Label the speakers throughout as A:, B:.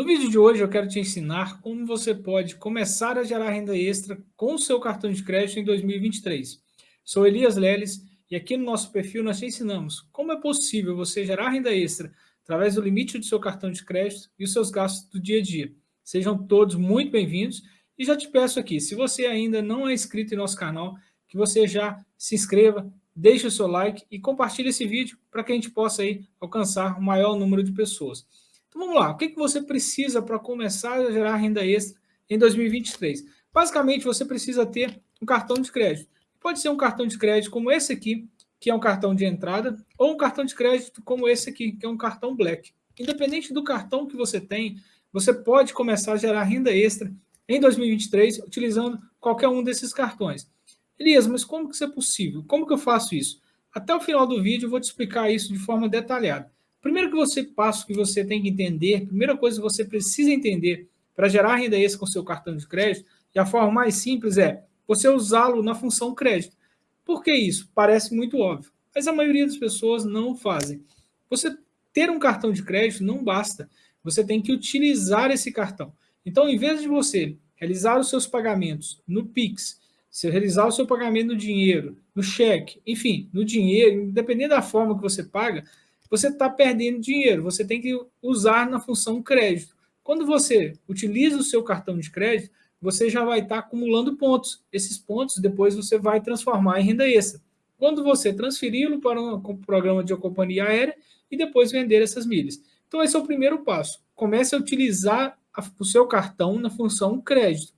A: No vídeo de hoje eu quero te ensinar como você pode começar a gerar renda extra com o seu cartão de crédito em 2023. Sou Elias Leles e aqui no nosso perfil nós te ensinamos como é possível você gerar renda extra através do limite do seu cartão de crédito e os seus gastos do dia a dia. Sejam todos muito bem-vindos e já te peço aqui, se você ainda não é inscrito em nosso canal, que você já se inscreva, deixe o seu like e compartilhe esse vídeo para que a gente possa aí alcançar o maior número de pessoas. Então vamos lá, o que, que você precisa para começar a gerar renda extra em 2023? Basicamente, você precisa ter um cartão de crédito. Pode ser um cartão de crédito como esse aqui, que é um cartão de entrada, ou um cartão de crédito como esse aqui, que é um cartão Black. Independente do cartão que você tem, você pode começar a gerar renda extra em 2023 utilizando qualquer um desses cartões. Elias, mas como que isso é possível? Como que eu faço isso? Até o final do vídeo eu vou te explicar isso de forma detalhada. Primeiro que você passo que você tem que entender, primeira coisa que você precisa entender para gerar renda extra com seu cartão de crédito, e a forma mais simples é você usá-lo na função crédito. Por que isso? Parece muito óbvio, mas a maioria das pessoas não fazem. Você ter um cartão de crédito não basta, você tem que utilizar esse cartão. Então, em vez de você realizar os seus pagamentos no Pix, se realizar o seu pagamento no dinheiro, no cheque, enfim, no dinheiro, independente da forma que você paga, você está perdendo dinheiro, você tem que usar na função crédito. Quando você utiliza o seu cartão de crédito, você já vai estar tá acumulando pontos. Esses pontos depois você vai transformar em renda extra. Quando você transferi-lo para um programa de companhia aérea e depois vender essas milhas. Então esse é o primeiro passo. Comece a utilizar o seu cartão na função crédito.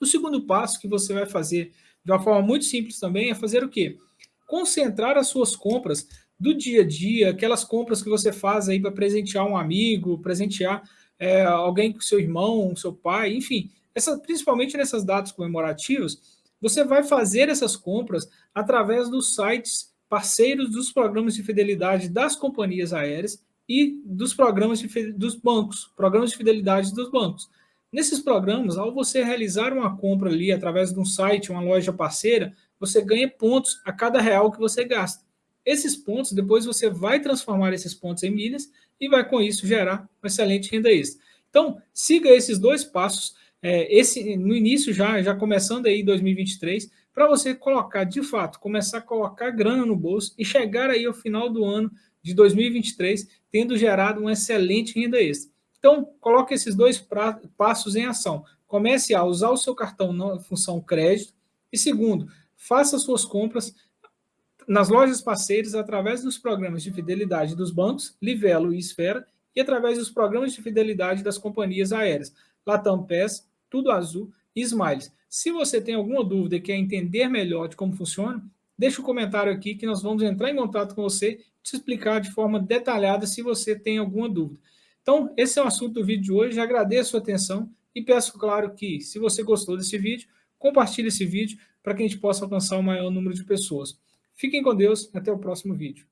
A: O segundo passo que você vai fazer de uma forma muito simples também é fazer o quê? Concentrar as suas compras do dia a dia, aquelas compras que você faz aí para presentear um amigo, presentear é, alguém com seu irmão, seu pai, enfim, essa, principalmente nessas datas comemorativas, você vai fazer essas compras através dos sites parceiros dos programas de fidelidade das companhias aéreas e dos programas de, dos bancos, programas de fidelidade dos bancos. Nesses programas, ao você realizar uma compra ali através de um site, uma loja parceira, você ganha pontos a cada real que você gasta. Esses pontos, depois você vai transformar esses pontos em milhas e vai com isso gerar uma excelente renda extra. Então, siga esses dois passos, é, esse no início já, já começando aí 2023, para você colocar, de fato, começar a colocar grana no bolso e chegar aí ao final do ano de 2023 tendo gerado uma excelente renda extra. Então, coloque esses dois pra, passos em ação. Comece a usar o seu cartão na função crédito e segundo, faça suas compras nas lojas parceiras através dos programas de fidelidade dos bancos, Livelo e Esfera, e através dos programas de fidelidade das companhias aéreas, Latam PES, Tudo Azul e Smiles. Se você tem alguma dúvida e quer entender melhor de como funciona, deixa um comentário aqui que nós vamos entrar em contato com você e te explicar de forma detalhada se você tem alguma dúvida. Então, esse é o assunto do vídeo de hoje. Agradeço a sua atenção e peço, claro, que se você gostou desse vídeo, compartilhe esse vídeo para que a gente possa alcançar o maior número de pessoas. Fiquem com Deus, até o próximo vídeo.